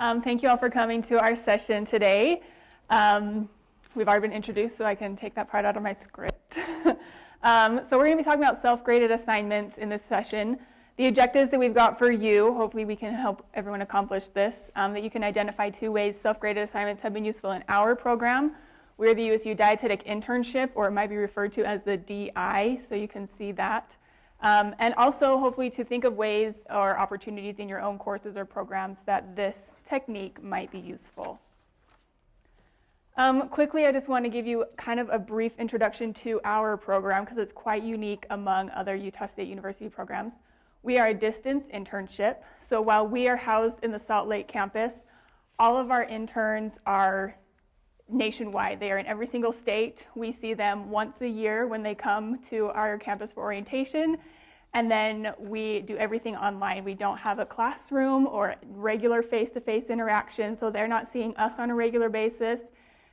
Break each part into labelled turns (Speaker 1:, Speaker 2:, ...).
Speaker 1: Um, thank you all for coming to our session today. Um, we've already been introduced, so I can take that part out of my script. um, so we're going to be talking about self-graded assignments in this session. The objectives that we've got for you, hopefully we can help everyone accomplish this, um, that you can identify two ways self-graded assignments have been useful in our program. We're the USU Dietetic Internship, or it might be referred to as the DI, so you can see that. Um, and also, hopefully, to think of ways or opportunities in your own courses or programs that this technique might be useful. Um, quickly, I just want to give you kind of a brief introduction to our program because it's quite unique among other Utah State University programs. We are a distance internship, so while we are housed in the Salt Lake campus, all of our interns are nationwide. They are in every single state. We see them once a year when they come to our campus for orientation. And then we do everything online. We don't have a classroom or regular face to face interaction, so they're not seeing us on a regular basis.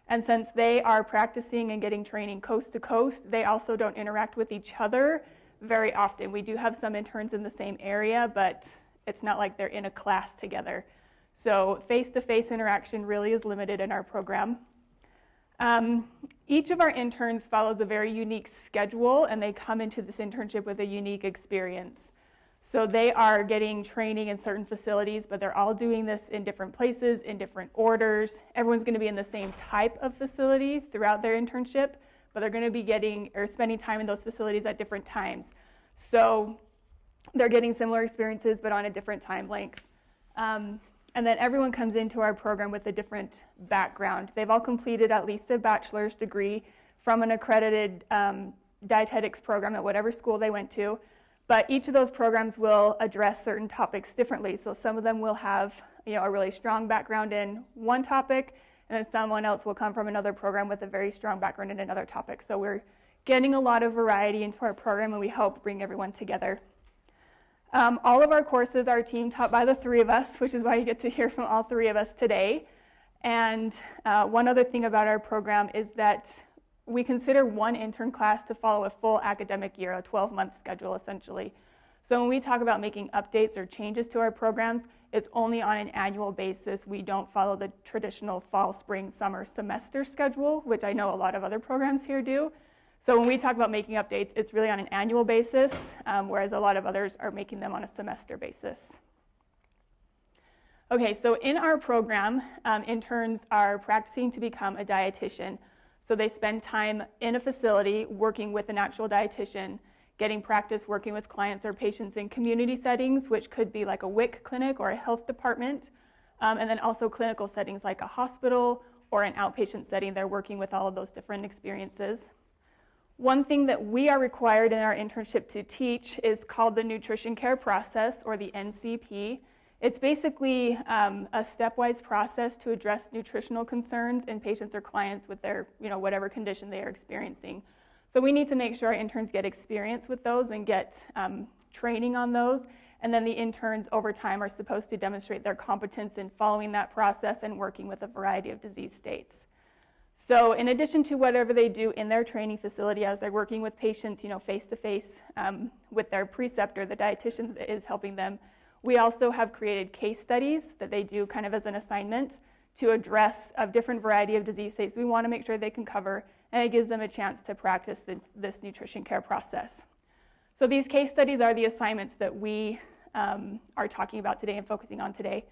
Speaker 1: And since they are practicing and getting training coast to coast, they also don't interact with each other very often. We do have some interns in the same area, but it's not like they're in a class together. So face to face interaction really is limited in our program. Um, each of our interns follows a very unique schedule and they come into this internship with a unique experience. So they are getting training in certain facilities, but they're all doing this in different places, in different orders. Everyone's going to be in the same type of facility throughout their internship, but they're going to be getting or spending time in those facilities at different times. So they're getting similar experiences, but on a different time length. Um, and then everyone comes into our program with a different background. They've all completed at least a bachelor's degree from an accredited um, dietetics program at whatever school they went to. But each of those programs will address certain topics differently. So some of them will have you know, a really strong background in one topic, and then someone else will come from another program with a very strong background in another topic. So we're getting a lot of variety into our program, and we hope bring everyone together. Um, all of our courses are team taught by the three of us, which is why you get to hear from all three of us today. And uh, one other thing about our program is that we consider one intern class to follow a full academic year, a 12-month schedule essentially. So when we talk about making updates or changes to our programs, it's only on an annual basis. We don't follow the traditional fall, spring, summer semester schedule, which I know a lot of other programs here do. So when we talk about making updates, it's really on an annual basis, um, whereas a lot of others are making them on a semester basis. Okay, so in our program, um, interns are practicing to become a dietitian. So they spend time in a facility working with an actual dietitian, getting practice working with clients or patients in community settings, which could be like a WIC clinic or a health department, um, and then also clinical settings like a hospital or an outpatient setting. They're working with all of those different experiences. One thing that we are required in our internship to teach is called the nutrition care process or the NCP. It's basically um, a stepwise process to address nutritional concerns in patients or clients with their, you know, whatever condition they are experiencing. So we need to make sure our interns get experience with those and get um, training on those. And then the interns over time are supposed to demonstrate their competence in following that process and working with a variety of disease states. So in addition to whatever they do in their training facility as they're working with patients, you know, face-to-face um, with their preceptor, the dietitian that is helping them, we also have created case studies that they do kind of as an assignment to address a different variety of disease states we want to make sure they can cover, and it gives them a chance to practice the, this nutrition care process. So these case studies are the assignments that we um, are talking about today and focusing on today.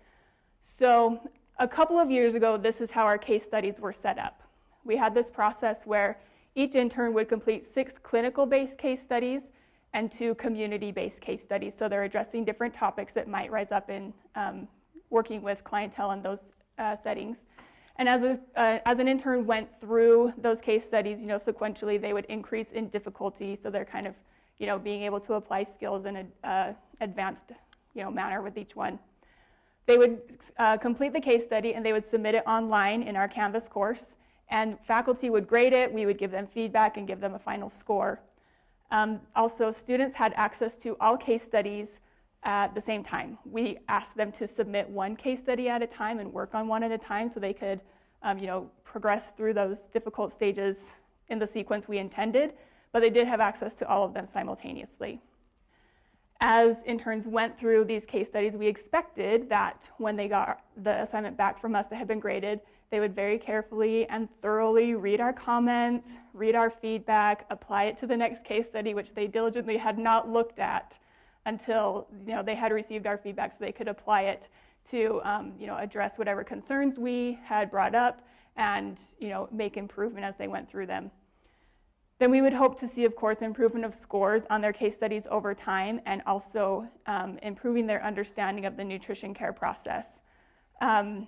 Speaker 1: So a couple of years ago, this is how our case studies were set up we had this process where each intern would complete six clinical-based case studies and two community-based case studies. So they're addressing different topics that might rise up in um, working with clientele in those uh, settings. And as, a, uh, as an intern went through those case studies, you know, sequentially they would increase in difficulty. So they're kind of, you know, being able to apply skills in an uh, advanced, you know, manner with each one. They would uh, complete the case study and they would submit it online in our Canvas course and faculty would grade it, we would give them feedback and give them a final score. Um, also, students had access to all case studies at the same time. We asked them to submit one case study at a time and work on one at a time so they could um, you know, progress through those difficult stages in the sequence we intended, but they did have access to all of them simultaneously. as interns went through these case studies, we expected that when they got the assignment back from us that had been graded, they would very carefully and thoroughly read our comments, read our feedback, apply it to the next case study, which they diligently had not looked at until you know, they had received our feedback so they could apply it to um, you know, address whatever concerns we had brought up and you know, make improvement as they went through them. Then we would hope to see, of course, improvement of scores on their case studies over time and also um, improving their understanding of the nutrition care process. Um,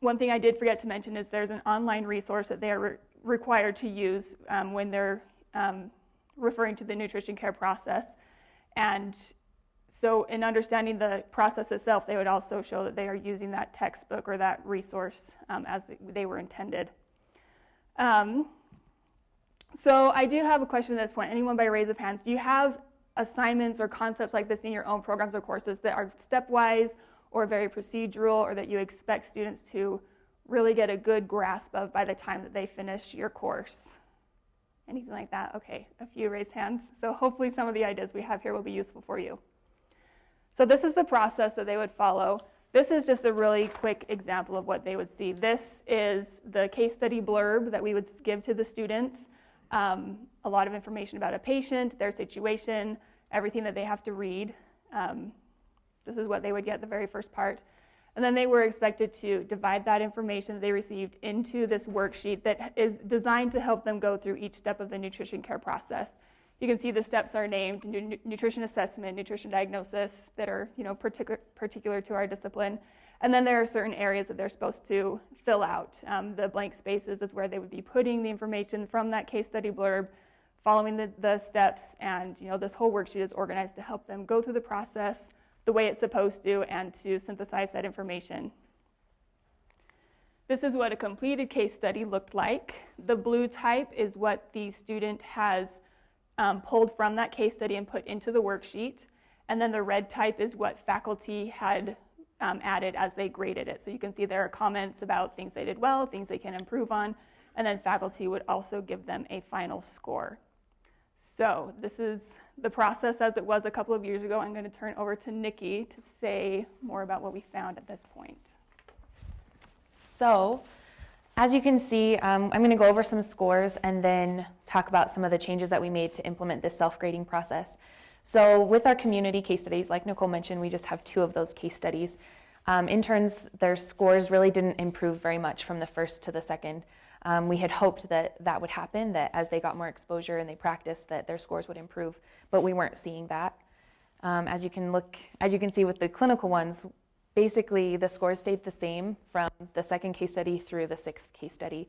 Speaker 1: one thing I did forget to mention is there's an online resource that they are re required to use um, when they're um, referring to the nutrition care process. And so in understanding the process itself, they would also show that they are using that textbook or that resource um, as they were intended. Um, so I do have a question at this point. Anyone by raise of hands, do you have assignments or concepts like this in your own programs or courses that are stepwise or very procedural or that you expect students to really get a good grasp of by the time that they finish your course? Anything like that? Okay, a few raised hands. So hopefully some of the ideas we have here will be useful for you. So this is the process that they would follow. This is just a really quick example of what they would see. This is the case study blurb that we would give to the students um, a lot of information about a patient, their situation, everything that they have to read. Um, this is what they would get the very first part. And then they were expected to divide that information that they received into this worksheet that is designed to help them go through each step of the nutrition care process. You can see the steps are named nutrition assessment, nutrition diagnosis that are you know, particular, particular to our discipline. And then there are certain areas that they're supposed to fill out. Um, the blank spaces is where they would be putting the information from that case study blurb, following the, the steps, and you know, this whole worksheet is organized to help them go through the process the way it's supposed to and to synthesize that information. This is what a completed case study looked like. The blue type is what the student has um, pulled from that case study and put into the worksheet. And then the red type is what faculty had um, added as they graded it. So you can see there are comments about things they did well, things they can improve on, and then faculty would also give them a final score. So this is the process as it was a couple of years ago. I'm going to turn over to Nikki to say more about what we found at this point.
Speaker 2: So as you can see, um, I'm going to go over some scores and then talk about some of the changes that we made to implement this self-grading process. So with our community case studies, like Nicole mentioned, we just have two of those case studies. Um, interns, their scores really didn't improve very much from the first to the second. Um, we had hoped that that would happen, that as they got more exposure and they practiced, that their scores would improve, but we weren't seeing that. Um, as you can look, as you can see with the clinical ones, basically the scores stayed the same from the second case study through the sixth case study.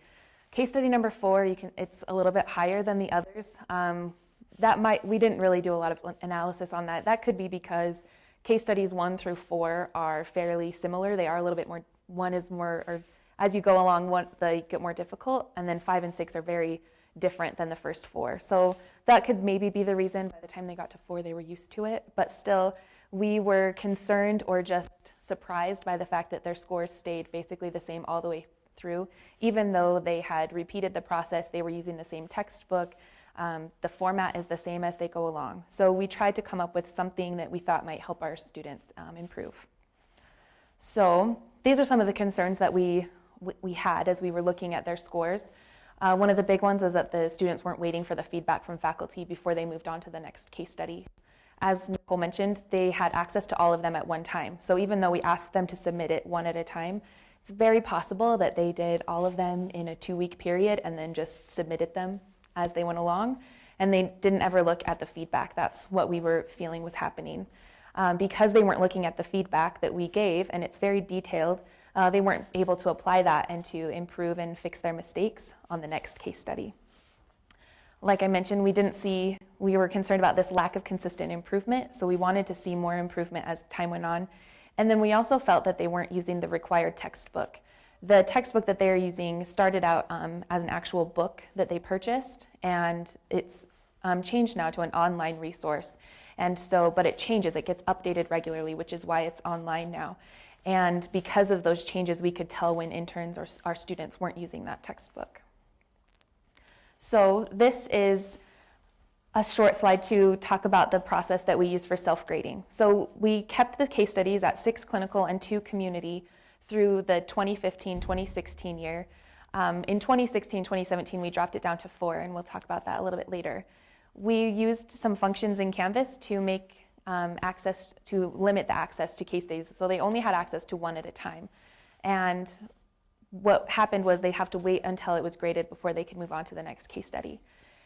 Speaker 2: Case study number four, you can, it's a little bit higher than the others. Um, that might, we didn't really do a lot of analysis on that. That could be because case studies one through four are fairly similar. They are a little bit more, one is more, or as you go along, one, they get more difficult, and then five and six are very different than the first four. So that could maybe be the reason by the time they got to four, they were used to it. But still, we were concerned or just surprised by the fact that their scores stayed basically the same all the way through. Even though they had repeated the process, they were using the same textbook, um, the format is the same as they go along. So we tried to come up with something that we thought might help our students um, improve. So these are some of the concerns that we, we had as we were looking at their scores. Uh, one of the big ones is that the students weren't waiting for the feedback from faculty before they moved on to the next case study. As Nicole mentioned, they had access to all of them at one time. So even though we asked them to submit it one at a time, it's very possible that they did all of them in a two-week period and then just submitted them as they went along, and they didn't ever look at the feedback. That's what we were feeling was happening. Um, because they weren't looking at the feedback that we gave, and it's very detailed, uh, they weren't able to apply that and to improve and fix their mistakes on the next case study. Like I mentioned, we didn't see, we were concerned about this lack of consistent improvement, so we wanted to see more improvement as time went on. And then we also felt that they weren't using the required textbook. The textbook that they are using started out um, as an actual book that they purchased, and it's um, changed now to an online resource. And so, but it changes, it gets updated regularly, which is why it's online now. And because of those changes, we could tell when interns or our students weren't using that textbook. So this is a short slide to talk about the process that we use for self-grading. So we kept the case studies at six clinical and two community through the 2015-2016 year. Um, in 2016-2017, we dropped it down to four, and we'll talk about that a little bit later. We used some functions in Canvas to make um, access, to limit the access to case studies. So they only had access to one at a time. And what happened was they'd have to wait until it was graded before they could move on to the next case study.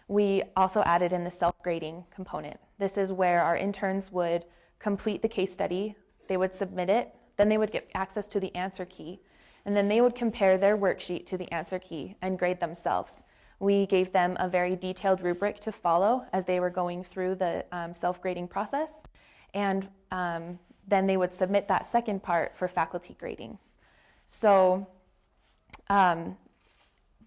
Speaker 2: We also added in the self-grading component. This is where our interns would complete the case study, they would submit it, then they would get access to the answer key, and then they would compare their worksheet to the answer key and grade themselves. We gave them a very detailed rubric to follow as they were going through the um, self-grading process, and um, then they would submit that second part for faculty grading. So um,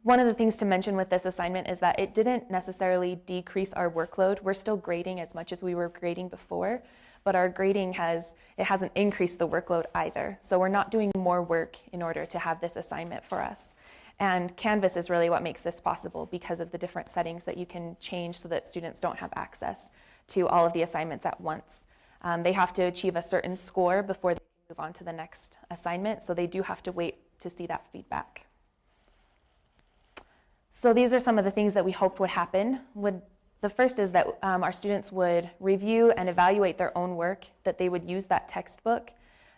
Speaker 2: one of the things to mention with this assignment is that it didn't necessarily decrease our workload. We're still grading as much as we were grading before, but our grading has it hasn't increased the workload either. So we're not doing more work in order to have this assignment for us. And Canvas is really what makes this possible because of the different settings that you can change so that students don't have access to all of the assignments at once. Um, they have to achieve a certain score before they move on to the next assignment, so they do have to wait to see that feedback. So these are some of the things that we hoped would happen. Would, the first is that um, our students would review and evaluate their own work, that they would use that textbook,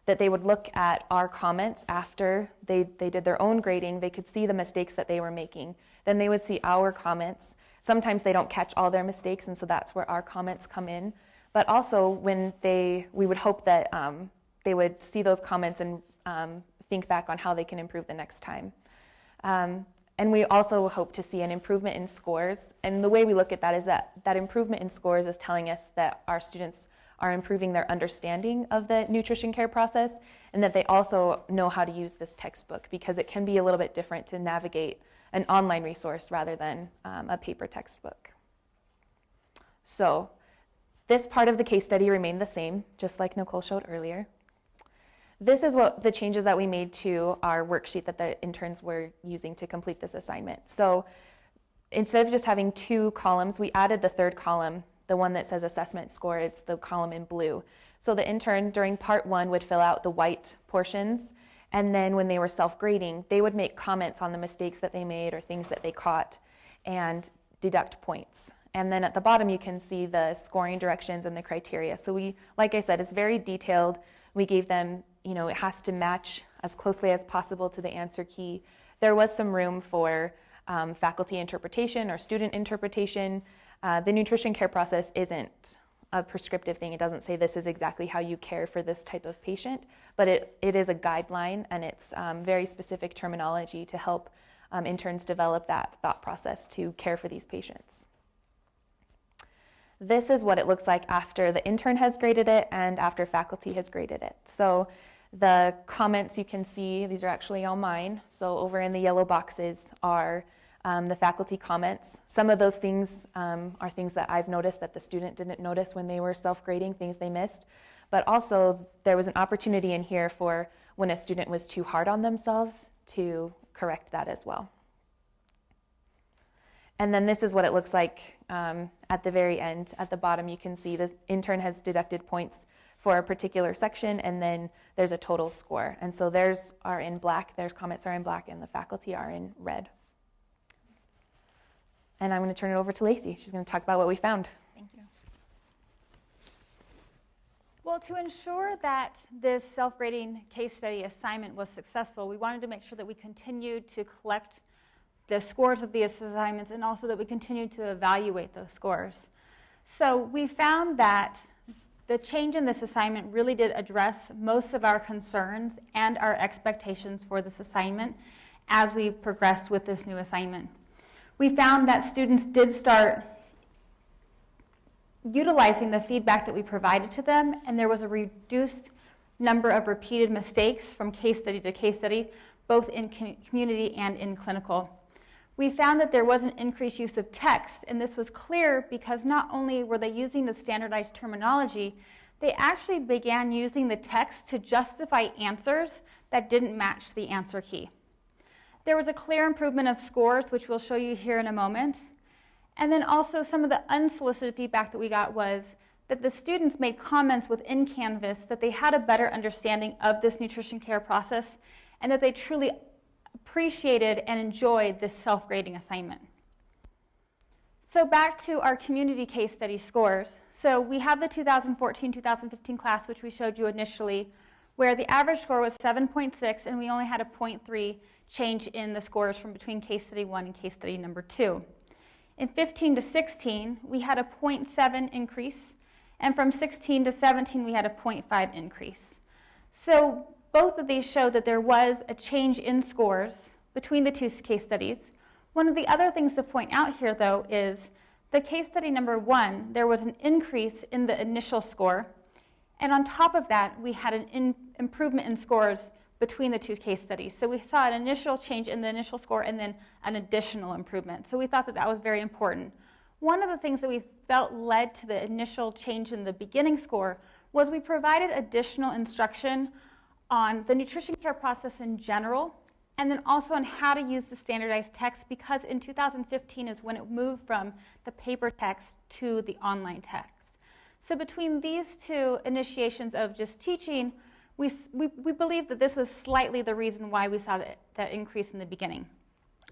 Speaker 2: that they would look at our comments after they, they did their own grading, they could see the mistakes that they were making. Then they would see our comments. Sometimes they don't catch all their mistakes, and so that's where our comments come in. But also, when they, we would hope that um, they would see those comments and um, think back on how they can improve the next time. Um, and we also hope to see an improvement in scores. And the way we look at that is that that improvement in scores is telling us that our students are improving their understanding of the nutrition care process and that they also know how to use this textbook because it can be a little bit different to navigate an online resource rather than um, a paper textbook. So this part of the case study remained the same, just like Nicole showed earlier. This is what the changes that we made to our worksheet that the interns were using to complete this assignment. So instead of just having two columns, we added the third column, the one that says assessment score, it's the column in blue. So the intern during part one would fill out the white portions, and then when they were self-grading, they would make comments on the mistakes that they made or things that they caught and deduct points. And then at the bottom, you can see the scoring directions and the criteria. So we, like I said, it's very detailed. We gave them you know, it has to match as closely as possible to the answer key. There was some room for um, faculty interpretation or student interpretation. Uh, the nutrition care process isn't a prescriptive thing. It doesn't say this is exactly how you care for this type of patient, but it, it is a guideline and it's um, very specific terminology to help um, interns develop that thought process to care for these patients. This is what it looks like after the intern has graded it and after faculty has graded it. So the comments you can see, these are actually all mine. So over in the yellow boxes are um, the faculty comments. Some of those things um, are things that I've noticed that the student didn't notice when they were self-grading, things they missed. But also there was an opportunity in here for when a student was too hard on themselves to correct that as well. And then this is what it looks like um, at the very end. At the bottom, you can see the intern has deducted points for a particular section, and then there's a total score. And so theirs are in black, theirs comments are in black, and the faculty are in red. And I'm going to turn it over to Lacey. She's going to talk about what we found.
Speaker 3: Thank you. Well, to ensure that this self-grading case study assignment was successful, we wanted to make sure that we continued to collect the scores of the assignments and also that we continued to evaluate those scores. So we found that the change in this assignment really did address most of our concerns and our expectations for this assignment as we progressed with this new assignment. We found that students did start utilizing the feedback that we provided to them, and there was a reduced number of repeated mistakes from case study to case study, both in community and in clinical we found that there was an increased use of text, and this was clear because not only were they using the standardized terminology, they actually began using the text to justify answers that didn't match the answer key. There was a clear improvement of scores, which we'll show you here in a moment. And then also some of the unsolicited feedback that we got was that the students made comments within Canvas that they had a better understanding of this nutrition care process and that they truly appreciated and enjoyed this self-grading assignment. So back to our community case study scores. So we have the 2014-2015 class, which we showed you initially, where the average score was 7.6 and we only had a 0.3 change in the scores from between case study one and case study number two. In 15 to 16, we had a 0.7 increase, and from 16 to 17, we had a 0.5 increase. So both of these show that there was a change in scores between the two case studies. One of the other things to point out here, though, is the case study number one, there was an increase in the initial score, and on top of that, we had an improvement in scores between the two case studies. So we saw an initial change in the initial score and then an additional improvement. So we thought that that was very important. One of the things that we felt led to the initial change in the beginning score was we provided additional instruction on the nutrition care process in general and then also on how to use the standardized text because in 2015 is when it moved from the paper text to the online text. So between these two initiations of just teaching, we, we, we believe that this was slightly the reason why we saw that, that increase in the beginning.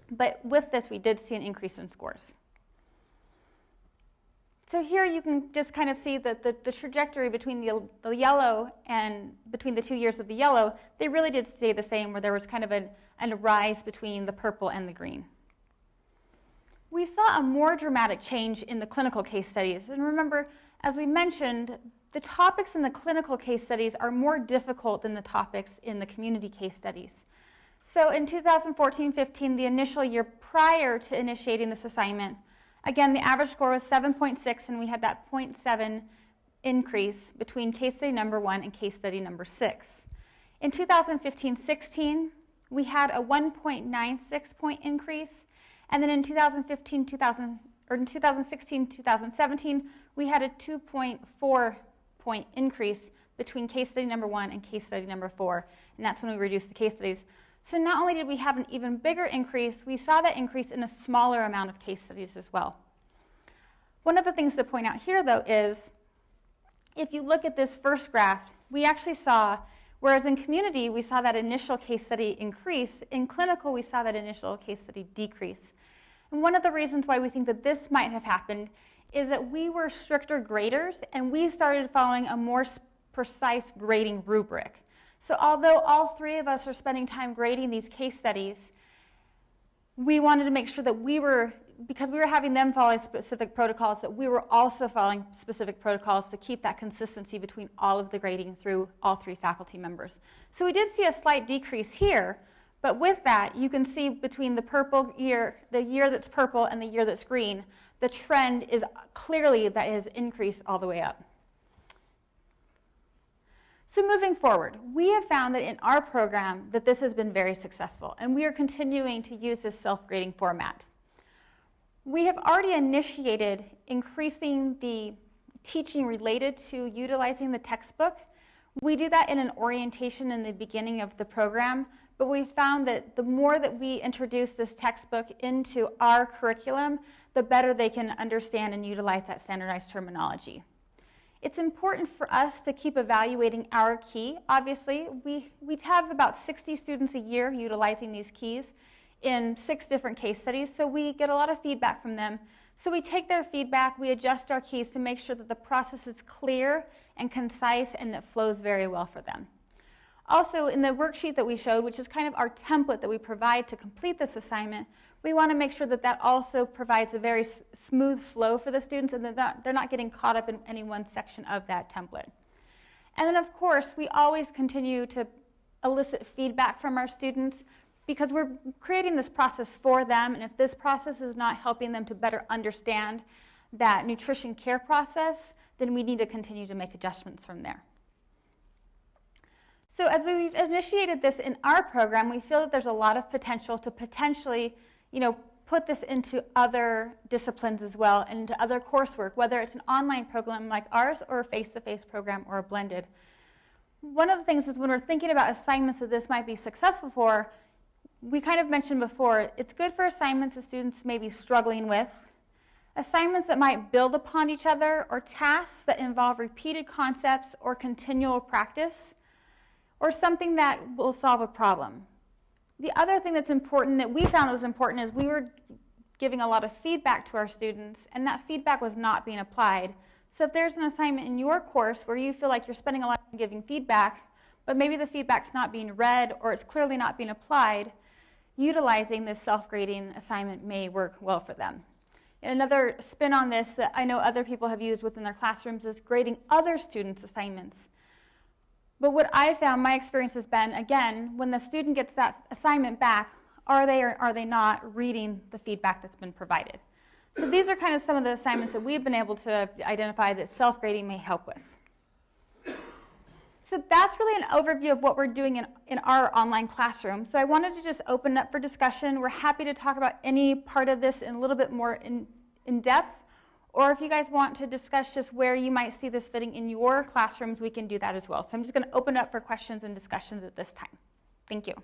Speaker 3: But with this, we did see an increase in scores. So here you can just kind of see that the, the trajectory between the, the yellow and between the two years of the yellow, they really did stay the same where there was kind of a, a rise between the purple and the green. We saw a more dramatic change in the clinical case studies. And remember, as we mentioned, the topics in the clinical case studies are more difficult than the topics in the community case studies. So in 2014-15, the initial year prior to initiating this assignment, again, the average score was 7.6, and we had that 0.7 increase between case study number one and case study number six. In 2015-16, we had a 1.96 point increase, and then in 2015, 2000, or in 2016, 2017, we had a 2.4 point increase between case study number one and case study number four, and that's when we reduced the case studies. So not only did we have an even bigger increase, we saw that increase in a smaller amount of case studies as well. One of the things to point out here, though, is if you look at this first graph, we actually saw, whereas in community we saw that initial case study increase, in clinical we saw that initial case study decrease. And one of the reasons why we think that this might have happened is that we were stricter graders and we started following a more precise grading rubric. So although all three of us are spending time grading these case studies, we wanted to make sure that we were, because we were having them follow specific protocols, that we were also following specific protocols to keep that consistency between all of the grading through all three faculty members. So we did see a slight decrease here, but with that, you can see between the purple year, the year that's purple and the year that's green, the trend is clearly that it has increased all the way up. So moving forward, we have found that in our program that this has been very successful, and we are continuing to use this self-grading format. We have already initiated increasing the teaching related to utilizing the textbook. We do that in an orientation in the beginning of the program, but we found that the more that we introduce this textbook into our curriculum, the better they can understand and utilize that standardized terminology. It's important for us to keep evaluating our key. Obviously, we, we have about 60 students a year utilizing these keys in six different case studies, so we get a lot of feedback from them. So we take their feedback, we adjust our keys to make sure that the process is clear and concise and that flows very well for them. Also, in the worksheet that we showed, which is kind of our template that we provide to complete this assignment, we want to make sure that that also provides a very smooth flow for the students and that they're not getting caught up in any one section of that template. And then, of course, we always continue to elicit feedback from our students because we're creating this process for them, and if this process is not helping them to better understand that nutrition care process, then we need to continue to make adjustments from there. So as we've initiated this in our program, we feel that there's a lot of potential to potentially you know, put this into other disciplines as well and into other coursework, whether it's an online program like ours or a face-to-face -face program or a blended. One of the things is when we're thinking about assignments that this might be successful for, we kind of mentioned before, it's good for assignments that students may be struggling with, assignments that might build upon each other, or tasks that involve repeated concepts or continual practice, or something that will solve a problem. The other thing that's important that we found was important is we were giving a lot of feedback to our students, and that feedback was not being applied. So if there's an assignment in your course where you feel like you're spending a lot of time giving feedback, but maybe the feedback's not being read or it's clearly not being applied, utilizing this self-grading assignment may work well for them. And another spin on this that I know other people have used within their classrooms is grading other students' assignments. But what I found, my experience has been, again, when the student gets that assignment back, are they or are they not reading the feedback that's been provided? So these are kind of some of the assignments that we've been able to identify that self-grading may help with. So that's really an overview of what we're doing in, in our online classroom. So I wanted to just open up for discussion. We're happy to talk about any part of this in a little bit more in, in depth. Or if you guys want to discuss just where you might see this fitting in your classrooms, we can do that as well. So I'm just going to open up for questions and discussions at this time. Thank you.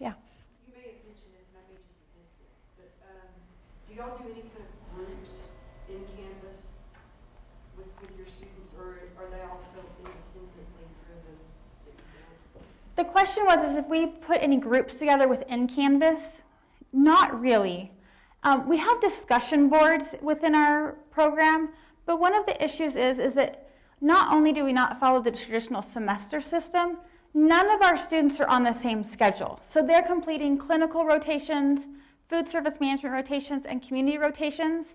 Speaker 2: Yeah.
Speaker 4: You may have mentioned this, and I may just have missed it, but um, do y'all do any kind of groups in Canvas with, with your students, or are they also independently driven? that you build?
Speaker 3: The question was is if we put any groups together within Canvas. Not really. Um, we have discussion boards within our program, but one of the issues is, is that not only do we not follow the traditional semester system, none of our students are on the same schedule. So they're completing clinical rotations, food service management rotations, and community rotations.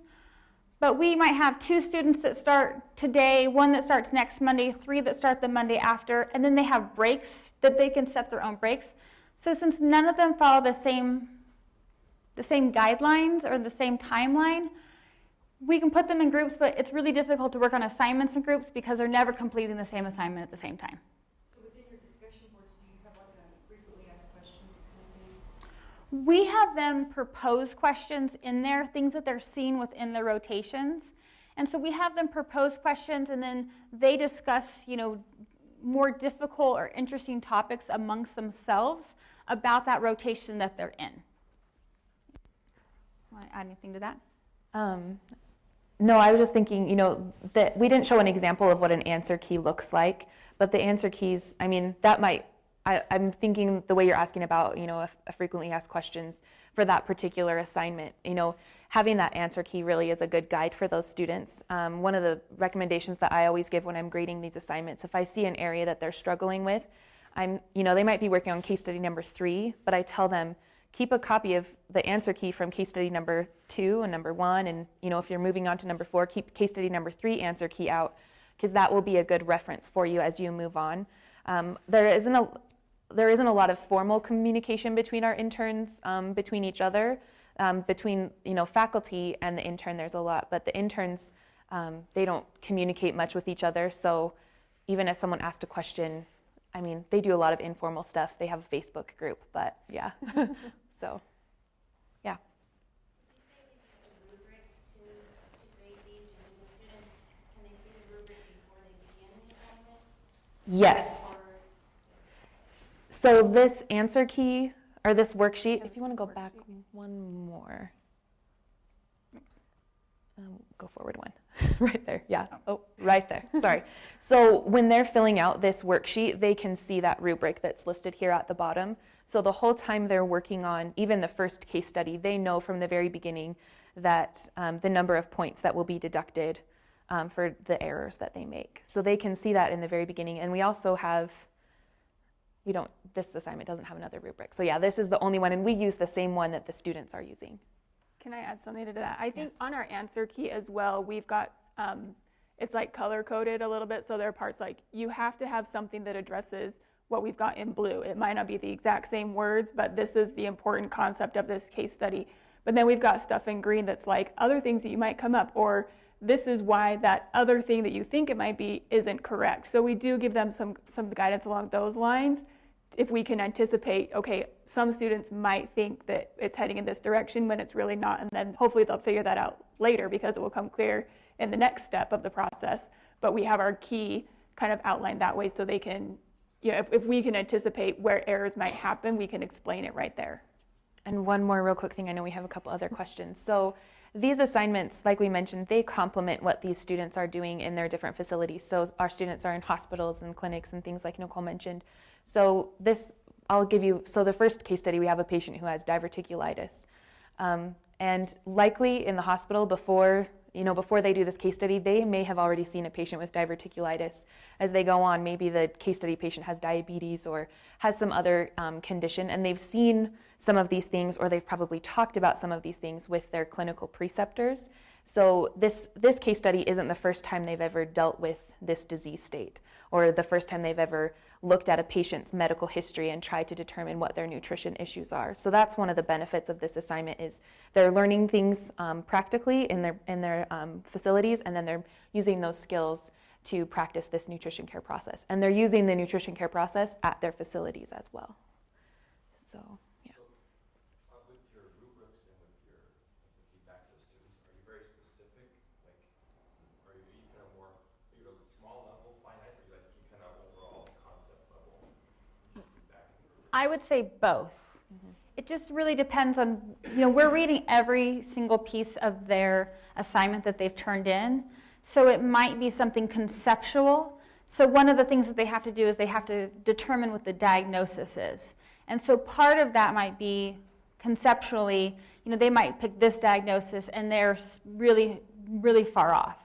Speaker 3: But we might have two students that start today, one that starts next Monday, three that start the Monday after, and then they have breaks that they can set their own breaks. So since none of them follow the same, the same guidelines or the same timeline, we can put them in groups, but it's really difficult to work on assignments in groups because they're never completing the same assignment at the same time.
Speaker 4: So within your discussion boards, do you have like a frequently asked questions kind of thing?
Speaker 3: We have them propose questions in there, things that they're seeing within the rotations. And so we have them propose questions and then they discuss, you know, more difficult or interesting topics amongst themselves about that rotation that they're in. Want to add anything to that?
Speaker 2: Um, no, I was just thinking, you know, that we didn't show an example of what an answer key looks like, but the answer keys, I mean, that might, I, I'm thinking the way you're asking about, you know, a, a frequently asked questions for that particular assignment, you know, having that answer key really is a good guide for those students. Um, one of the recommendations that I always give when I'm grading these assignments, if I see an area that they're struggling with, I'm, you know, they might be working on case study number three, but I tell them, keep a copy of the answer key from case study number two and number one. And you know, if you're moving on to number four, keep case study number three answer key out because that will be a good reference for you as you move on. Um, there isn't a there isn't a lot of formal communication between our interns, um, between each other, um, between you know faculty and the intern. There's a lot, but the interns um, they don't communicate much with each other. So even if someone asked a question, I mean, they do a lot of informal stuff. They have a Facebook group, but yeah. so, yeah. Yes. So this answer key or this worksheet, if you want to go back one more. Um, go forward one. right there. Yeah. Oh, right there. Sorry. So when they're filling out this worksheet, they can see that rubric that's listed here at the bottom. So the whole time they're working on even the first case study, they know from the very beginning that um, the number of points that will be deducted um, for the errors that they make. So they can see that in the very beginning. And we also have we don't this assignment doesn't have another rubric so yeah this is the only one and we use the same one that the students are using
Speaker 1: Can I add something to that? I think on our answer key as well, we've got, um, it's like color coded a little bit. So there are parts like you have to have something that addresses what we've got in blue. It might not be the exact same words, but this is the important concept of this case study. But then we've got stuff in green that's like other things that you might come up, or this is why that other thing that you think it might be isn't correct. So we do give them some, some guidance along those lines if we can anticipate, okay, some students might think that it's heading in this direction when it's really not, and then hopefully they'll figure that out later because it will come clear in the next step of the process. But we have our key kind of outlined that way so they can you know, if, if we can anticipate where errors might happen, we can explain it right there.
Speaker 2: And one more real quick thing, I know we have a couple other questions. So these assignments, like we mentioned, they complement what these students are doing in their different facilities. So our students are in hospitals and clinics and things like Nicole mentioned. So this, I'll give you, so the first case study, we have a patient who has diverticulitis. Um, and likely in the hospital before you know, before they do this case study, they may have already seen a patient with diverticulitis. As they go on, maybe the case study patient has diabetes or has some other um, condition, and they've seen some of these things, or they've probably talked about some of these things with their clinical preceptors. So this this case study isn't the first time they've ever dealt with this disease state, or the first time they've ever looked at a patient's medical history and tried to determine what their nutrition issues are. So that's one of the benefits of this assignment is they're learning things um, practically in their in their um, facilities, and then they're using those skills to practice this nutrition care process. And they're using the nutrition care process at their facilities as well. So yeah.
Speaker 5: Uh, with your rubrics and with your with the feedback to the students, are you very specific? Like, are you, are you kind of more, you know, small level, finite, or you like you kind of overall concept level feedback? in the rubric?
Speaker 3: I would say both. Mm-hmm. It just really depends on, you know, we're reading every single piece of their assignment that they've turned in. So it might be something conceptual. So one of the things that they have to do is they have to determine what the diagnosis is. And so part of that might be conceptually, you know, they might pick this diagnosis and they're really, really far off.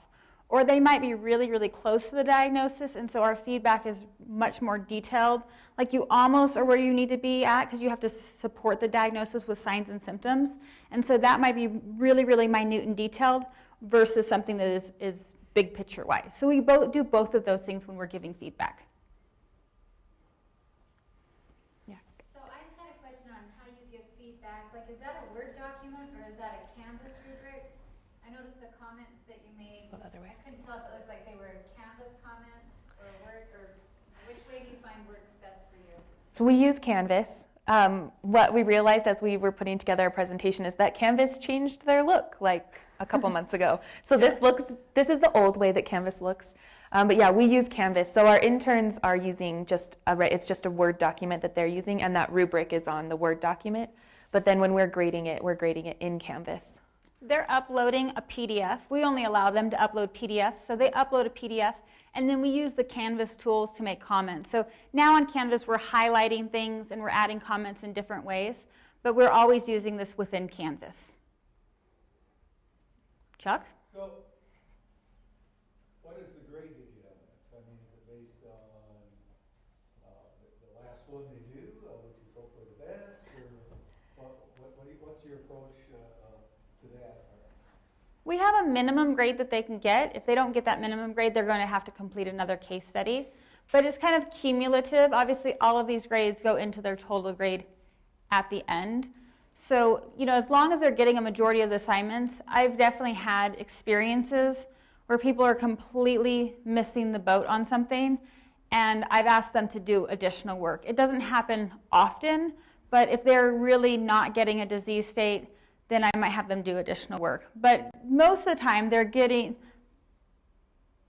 Speaker 3: Or they might be really, really close to the diagnosis, and so our feedback is much more detailed. Like you almost are where you need to be at because you have to support the diagnosis with signs and symptoms. And so that might be really, really minute and detailed versus something that is, is big picture wise. So we both do both of those things when we're giving feedback.
Speaker 2: Yeah.
Speaker 6: So I just had a question on how you give feedback. Like, is that a Word document or is that a Canvas rubrics? I noticed the comments that you made.
Speaker 2: Go the other way.
Speaker 6: I couldn't tell if it looked like they were a Canvas comment or a Word, or which way do you find works best for you?
Speaker 2: So we use Canvas. Um, what we realized as we were putting together our presentation is that Canvas changed their look like a couple months ago. So this looks, this is the old way that Canvas looks. Um, but yeah, we use Canvas. So our interns are using just a, it's just a Word document that they're using, and that rubric is on the Word document. But then when we're grading it, we're grading it in Canvas.
Speaker 3: They're uploading a PDF. We only allow them to upload PDFs. So they upload a PDF, and then we use the Canvas tools to make comments. So now on Canvas, we're highlighting things and we're adding comments in different ways, but we're always using this within Canvas. Chuck?
Speaker 7: So, what is the grade they get on this? I mean, is it based on, uh, the, the last one they do, uh, which is hopefully the best, or what, what, what do you, what's your approach, uh, uh, to that?
Speaker 3: We have a minimum grade that they can get. If they don't get that minimum grade, they're going to have to complete another case study. But it's kind of cumulative. Obviously, all of these grades go into their total grade at the end. So, you know, as long as they're getting a majority of the assignments, I've definitely had experiences where people are completely missing the boat on something, and I've asked them to do additional work. It doesn't happen often, but if they're really not getting a disease state, then I might have them do additional work. But most of the time, they're getting,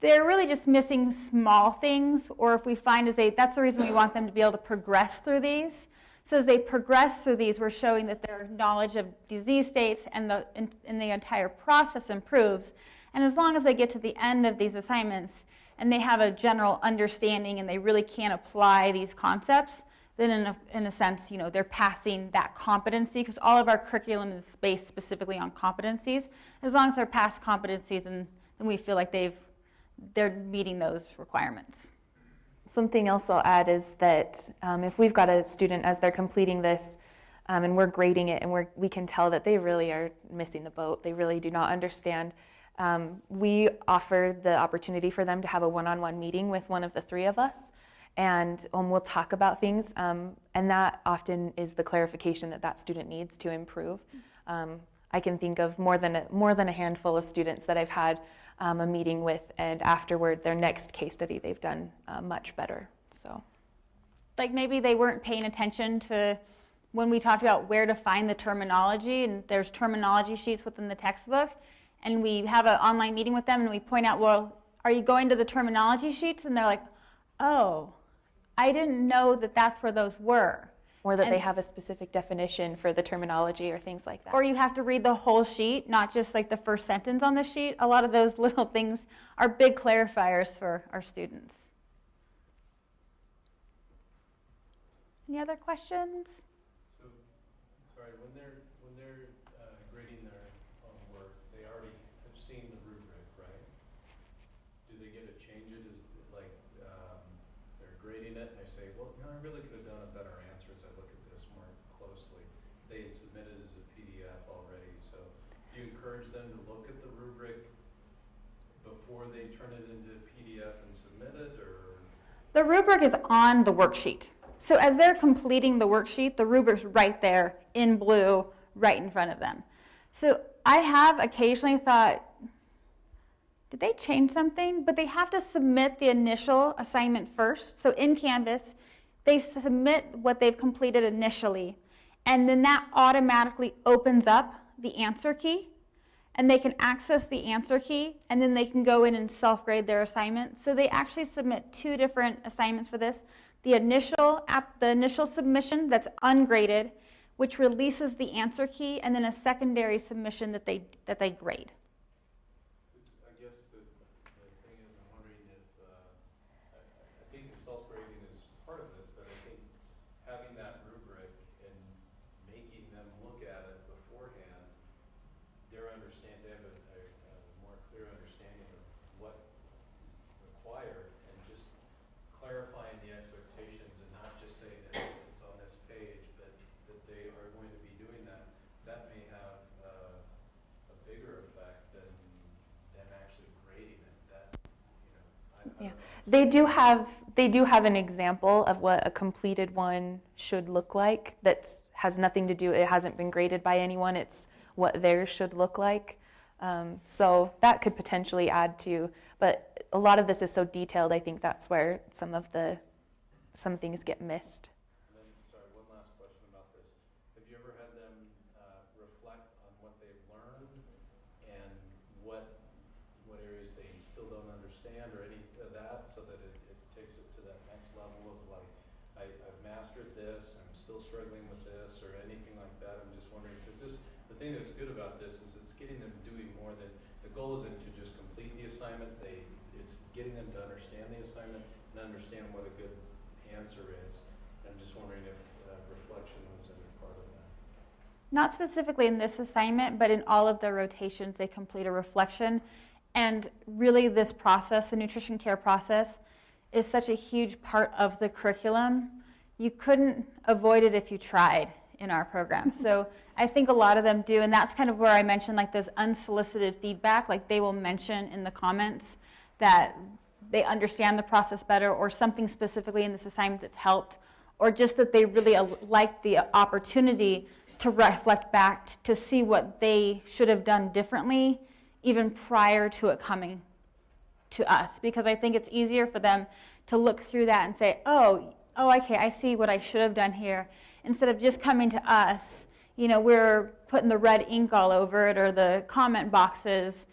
Speaker 3: they're really just missing small things, or if we find as they, that's the reason we want them to be able to progress through these. So as they progress through these, we're showing that their knowledge of disease states and the, and, and the entire process improves. And as long as they get to the end of these assignments and they have a general understanding and they really can apply these concepts, then in a, in a sense, you know, they're passing that competency because all of our curriculum is based specifically on competencies. As long as they're past competencies, and then we feel like they've they're meeting those requirements.
Speaker 2: Something else I'll add is that um, if we've got a student as they're completing this um, and we're grading it and we're, we can tell that they really are missing the boat, they really do not understand, um, we offer the opportunity for them to have a one on one meeting with one of the three of us. And um, we'll talk about things, um, and that often is the clarification that that student needs to improve. Um, I can think of more than a, more than a handful of students that I've had um, a meeting with, and afterward, their next case study, they've done uh, much better. So,
Speaker 3: like maybe they weren't paying attention to when we talked about where to find the terminology and there's terminology sheets within the textbook and we have an online meeting with them and we point out well are you going to the terminology sheets and they're like oh I didn't know that that's where those were.
Speaker 2: Or that they have a specific definition for the terminology or things like that.
Speaker 3: Or you have to read the whole sheet, not just like the first sentence on the sheet. A lot of those little things are big clarifiers for our students. Any other questions?
Speaker 8: So, sorry, when they're, when they're uh, grading their own work, they already have seen the rubric, right? Do they get to change it as, like, um, they're grading it and they say, well, you know, I really could have done a better answer as I look at this more closely. They submit it as a PDF already, so do you encourage them to look at the rubric before they turn it into PDF and submit it, or?
Speaker 3: The rubric is on the worksheet. So as they're completing the worksheet, the rubric's right there in blue, right in front of them. So I have occasionally thought, did they change something? But they have to submit the initial assignment first. So in Canvas, they submit what they've completed initially, and then that automatically opens up the answer key and they can access the answer key and then they can go in and self-grade their assignment. So they actually submit two different assignments for this. The initial app, the initial submission that's ungraded, which releases the answer key, and then a secondary submission that they that they grade.
Speaker 8: It's- I guess the, the thing is, I'm wondering if, uh, I, I I think the self-grading is part of it, but I think having that rubric and making them look at it beforehand, their understand, they have a, a, a more clear understanding of what is required, and just clarifying the expectations and not just saying that it's on this page, but that they are going to be doing that, that may have, uh, a bigger effect than them actually grading it, that, you know, I, I don't
Speaker 2: Yeah. They do have they do have an example of what a completed one should look like that has nothing to do it hasn't been graded by anyone. It's what theirs should look like. Um, so that could potentially add to but a lot of this is so detailed i think that's where some of the some things get missed
Speaker 8: And then, sorry, one last question about this. Have you ever had them uh, reflect on what they've learned and what, what areas they still don't understand or any of that, so that it, it takes it to that next level of like, I, I've mastered this, I'm still struggling with this, or anything like that? I'm just wondering, because this, the thing that's good about this is it's getting them doing more than, the goal isn't to just complete the assignment, they, it's getting them to understand the assignment and understand what a good answer is. I'm just wondering if uh, reflection was any part of that.
Speaker 3: Not specifically in this assignment, but in all of their rotations, they complete a reflection. And really, this process, the nutrition care process, is such a huge part of the curriculum. You couldn't avoid it if you tried in our program. So I think a lot of them do, and that's kind of where I mentioned like those unsolicited feedback, like they will mention in the comments that they understand the process better or something specifically in this assignment that's helped or just that they really uh, like the opportunity to reflect back to see what they should have done differently even prior to it coming to us because I think it's easier for them to look through that and say, "Oh, oh okay, I see what I should have done here." Instead of just coming to us, you know, we're putting the red ink all over it or the comment boxes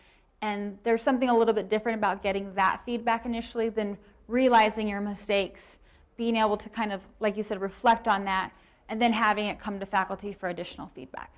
Speaker 3: and there's something a little bit different about getting that feedback initially than realizing your mistakes, being able to kind of like you said reflect on that and then having it come to faculty for additional feedback.